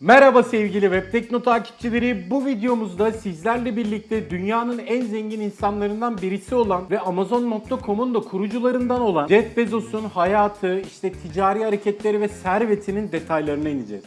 Merhaba sevgili Web Tekno takipçileri. Bu videomuzda sizlerle birlikte dünyanın en zengin insanlarından birisi olan ve Amazon.com'un da kurucularından olan Jeff Bezos'un hayatı, işte ticari hareketleri ve servetinin detaylarına ineceğiz.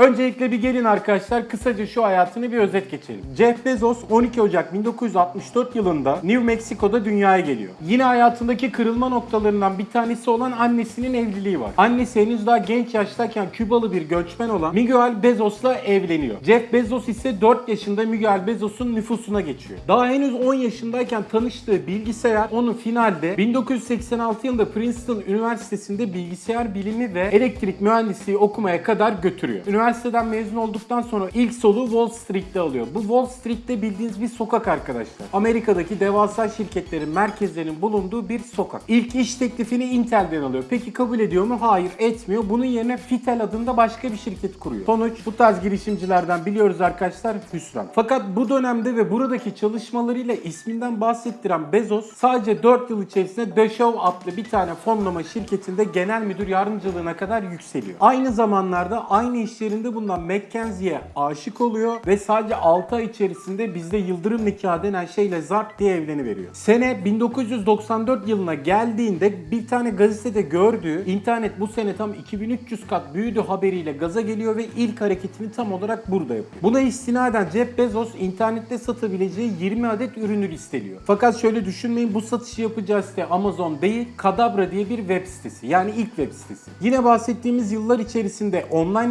Öncelikle bir gelin arkadaşlar kısaca şu hayatını bir özet geçelim. Jeff Bezos 12 Ocak 1964 yılında New Mexico'da dünyaya geliyor. Yine hayatındaki kırılma noktalarından bir tanesi olan annesinin evliliği var. Annesi henüz daha genç yaştayken Kübalı bir göçmen olan Miguel Bezos'la evleniyor. Jeff Bezos ise 4 yaşında Miguel Bezos'un nüfusuna geçiyor. Daha henüz 10 yaşındayken tanıştığı bilgisayar onu finalde 1986 yılında Princeton Üniversitesi'nde bilgisayar bilimi ve elektrik mühendisliği okumaya kadar götürüyor. Üniversiteden mezun olduktan sonra ilk soluğu Wall Street'te alıyor. Bu Wall Street'te bildiğiniz bir sokak arkadaşlar. Amerika'daki devasa şirketlerin merkezlerinin bulunduğu bir sokak. İlk iş teklifini Intel'den alıyor. Peki kabul ediyor mu? Hayır etmiyor. Bunun yerine Fitel adında başka bir şirket kuruyor. Sonuç bu tarz girişimcilerden biliyoruz arkadaşlar hüsran. Fakat bu dönemde ve buradaki çalışmalarıyla isminden bahsettiren Bezos sadece 4 yıl içerisinde Dashaw adlı bir tane fonlama şirketinde genel müdür yardımcılığına kadar yükseliyor. Aynı zamanlarda aynı iş yerinde bulunan McKenzie'ye aşık oluyor ve sadece 6 ay içerisinde bizde yıldırım nikahı denen şeyle zart diye evleniveriyor. Sene 1994 yılına geldiğinde bir tane gazetede gördüğü internet bu sene tam 2300 kat büyüdü haberiyle gaza geliyor ve ilk hareketini tam olarak burada yapıyor. Buna istinaden Jeff Bezos internette satabileceği 20 adet ürünü listeliyor. Fakat şöyle düşünmeyin bu satışı yapacağı site Amazon değil Kadabra diye bir web sitesi. Yani ilk web sitesi. Yine bahsettiğimiz yıllar içerisinde online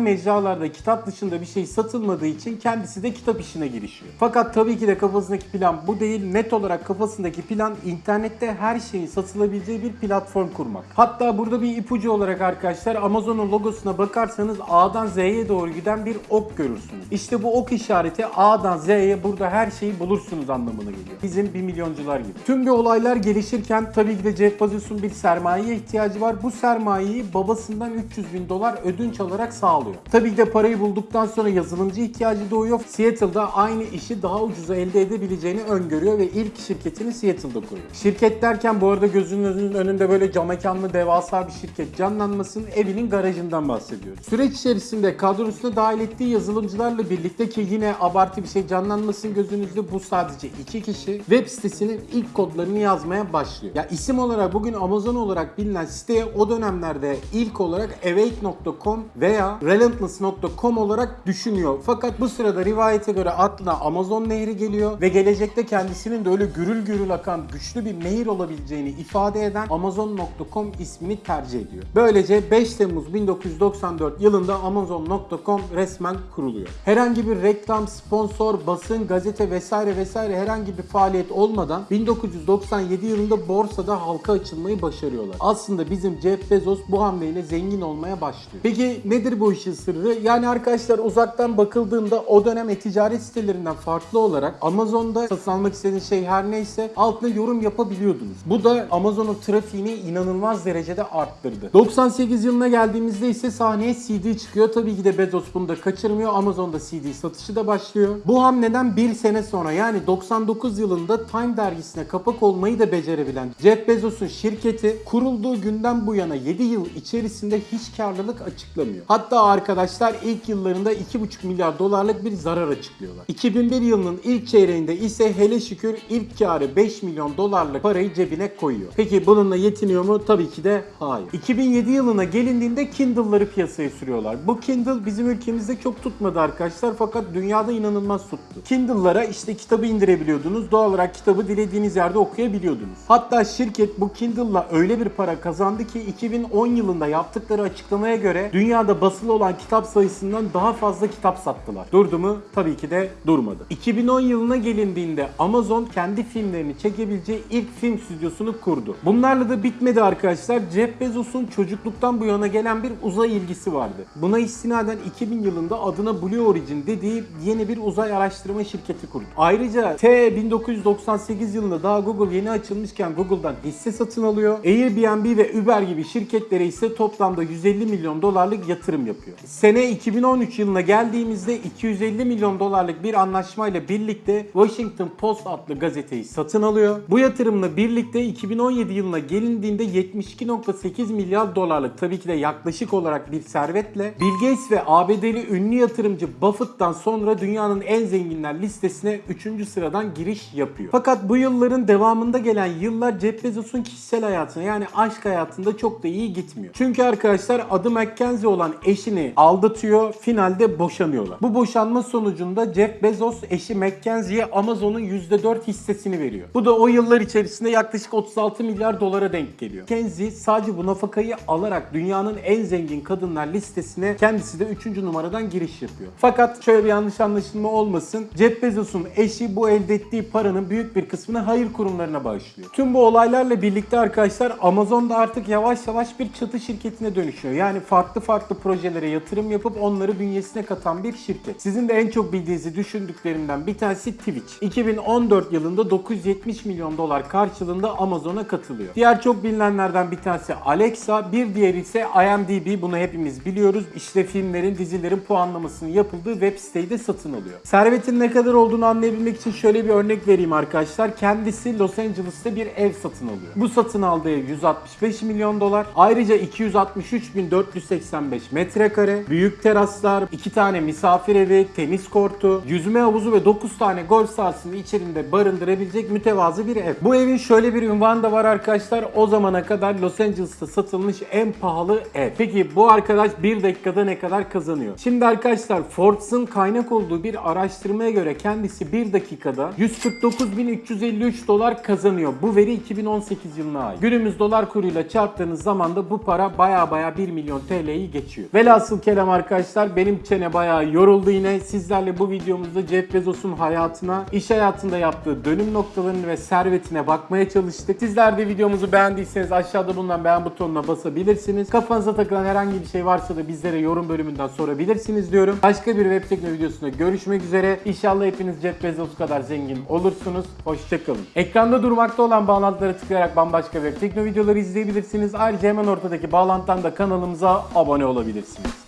mecralarda kitap dışında bir şey satılmadığı için kendisi de kitap işine girişiyor. Fakat tabii ki de kafasındaki plan bu değil. Net olarak kafasındaki plan internette her şeyin satılabileceği bir platform kurmak. Hatta burada bir ipucu olarak arkadaşlar Amazon'un logosuna bakarsanız A'dan Z'ye doğru giden bir ok görürsünüz. İşte bu ok işareti A'dan Z'ye burada her şeyi bulursunuz anlamına geliyor. Bizim 1 milyoncular gibi. Tüm bu olaylar gelişirken tabii ki de Jeff Bezos'un bir sermayeye ihtiyacı var. Bu sermayeyi babasından 300 bin dolar ödünç alarak sağlıyor. Tabii ki de parayı bulduktan sonra yazılımcı ihtiyacı doğuyor. Seattle'da aynı işi daha ucuza elde edebileceğini öngörüyor ve ilk şirketini Seattle'da kuruyor. Şirket derken bu arada gözünüzün önünde böyle cam mekanlı devasa bir şirket canlanmasın evinin garajından bahsediyoruz. Süreç içerisinde kadrosuna dahil ettiği yazılımcılarla birlikte ki yine abartı bir şey canlanmasın gözünüzde bu sadece iki kişi web sitesinin ilk kodlarını yazmaya başlıyor. Ya isim olarak bugün Amazon olarak bilinen siteye o dönemlerde ilk olarak awake.com veya relentless.com olarak düşünüyor. Fakat bu sırada rivayete göre aklına Amazon nehri geliyor ve gelecekte kendisinin de öyle gürül gürül akan güçlü bir nehir olabileceğini ifade eden Amazon.com ismini tercih ediyor. Böylece 5 Temmuz 1994 yılında Amazon.com resmen kuruluyor. Herhangi bir reklam, sponsor, basın, gazete vesaire vesaire herhangi bir faaliyet olmadan 1997 yılında borsada halka açılmayı başarıyorlar. Aslında bizim Jeff Bezos bu hamleyle zengin olmaya başlıyor. Peki nedir bu işin sırrı? Yani arkadaşlar uzaktan bakıldığında o dönem e-ticaret sitelerinden farklı olarak Amazon'da satın almak istediğiniz şey her neyse altına yorum yapabiliyordunuz. Bu da Amazon'un trafiğini inanılmaz derecede arttırdı. 98 yılına geldiğimizde ise sahneye CD çıkıyor. Tabii ki de Bezos bunu da kaçırmıyor. Amazon'da CD satışı da başlıyor. Bu hamleden bir sene sonra yani 99 yılında Time dergisine kapak olmayı da becerebilen Jeff Bezos'un şirketi kurulduğu günden bu yana 7 yıl içerisinde hiç karlılık açıklamıyor. Hatta arkadaşlar ilk yıllarında 2,5 milyar dolarlık bir zarar açıklıyorlar. 2001 yılının ilk çeyreğinde ise hele şükür ilk karı 5 milyon dolarlık parayı cebine koyuyor. Peki bununla yetiniyor mu? Tabii ki de hayır. 2007 yılına gelindiğinde Kindle'ları piyasaya sürüyorlar. Bu Kindle bizim ülkemizde çok tutmadı arkadaşlar fakat dünyada inanılmaz tuttu. Kindle'lara işte kitabı indirebiliyordunuz. Doğal olarak kitabı dilediğiniz yerde okuyabiliyordunuz. Hatta şirket bu Kindle'la öyle bir para kazandı ki 2010 yılında yaptıkları açıklamaya göre dünyada basılı olan kitap sayısından daha fazla kitap sattılar. Durdu mu? Tabii ki de durmadı. 2010 yılına gelindiğinde Amazon kendi filmlerini çekebileceği ilk film stüdyosunu kurdu. Bunlarla da bitmedi arkadaşlar. Jeff Bezos'un çocukluktan bu yana gelen bir uzay ilgisi vardı. Buna istinaden 2000 yılında adına Blue Origin dediği yeni bir uzay araştırma şirketi kurdu. Ayrıca T 1998 yılında daha Google yeni açılmışken Google'dan hisse satın alıyor. Airbnb ve Uber gibi şirketlere ise toplamda 150 milyon dolarlık yatırım yapıyor. Sene 2013 yılına geldiğimizde 250 milyon dolarlık bir anlaşmayla birlikte Washington Post adlı gazeteyi satın alıyor. Bu yatırımla birlikte 2017 yılına gelindiğinde 72.8 milyar dolarlık tabii ki de yaklaşık olarak bir servetle Bill Gates ve ABD'li ünlü yatırımcı Buffett'tan sonra dünyanın en zenginler listesine 3. sıradan giriş yapıyor. Fakat bu yılların devamında gelen yıllar Jeff Bezos'un kişisel hayatına yani aşk hayatında çok da iyi gitmiyor. Çünkü arkadaşlar adı Mackenzie olan eşini aldatıyor, finalde boşanıyorlar. Bu boşanma sonucunda Jeff Bezos eşi Mackenzie'ye Amazon'un %4 hissesini veriyor. Bu da o yıllar içerisinde yaklaşık 36 milyar dolara denk geliyor. Mackenzie sadece bu nafakayı alarak dünyanın en zengin kadınlar listesine kendisi de 3. numaradan giriş yapıyor. Fakat şöyle bir yanlış anlaşılma olmasın. Jeff Bezos'un eşi bu elde ettiği paranın büyük bir kısmını hayır kurumlarına bağışlıyor. Tüm bu olaylarla birlikte arkadaşlar Amazon da artık yavaş yavaş bir çatı şirketine dönüşüyor. Yani farklı farklı projelere yatırım yapıp onları bünyesine katan bir şirket. Sizin de en çok bildiğinizi düşündüklerimden bir tanesi Twitch. 2014 yılında 970 milyon dolar karşılığında Amazon'a katılıyor. Diğer çok bilinenlerden bir tanesi Alexa, bir diğeri ise IMDb. Bunu hepimiz biliyoruz. İşte filmlerin, dizilerin puanlamasının yapıldığı web siteyi de satın alıyor. Servetin ne kadar olduğunu anlayabilmek için şöyle bir örnek vereyim arkadaşlar. Kendisi Los Angeles'ta bir ev satın alıyor. Bu satın aldığı ev 165 milyon dolar. Ayrıca 263.485 metrekare, büyük teraslar, 2 tane misafir evi, tenis kortu, yüzme havuzu ve 9 tane golf sahasını içerisinde barındırabilecek mütevazı bir ev. Bu evin şöyle bir ünvanı da var arkadaşlar. O zamana kadar Los Angeles'ta satılmış en pahalı ev. Peki bu arkadaş bir dakikada ne kadar kazanıyor? Şimdi arkadaşlar Forbes'ın kaynak olduğu bir araştırmaya göre kendisi bir dakikada 149.353 dolar kazanıyor. Bu veri 2018 yılına ait. Günümüz dolar kuruyla çarptığınız zaman da bu para baya baya 1 milyon TL'yi geçiyor. Velhasıl kelam arkadaşlar benim çene bayağı yoruldu yine. Sizlerle bu videomuzda Jeff Bezos'un hayatına, iş hayatında yaptığı dönüm noktalarını ve servetine bakmaya çalıştık. Sizler de videomuzu beğendiyseniz aşağıda bulunan beğen butonuna basabilirsiniz. Kafanıza takılan herhangi bir şey varsa da bizlere yorum bölümünden sorabilirsiniz diyorum. Başka bir web tekno videosunda görüşmek üzere. İnşallah hepiniz Jeff Bezos kadar zengin olursunuz. Hoşçakalın. Ekranda durmakta olan bağlantılara tıklayarak bambaşka web tekno videoları izleyebilirsiniz. Ayrıca hemen ortadaki bağlantıdan da kanalımıza abone olabilirsiniz.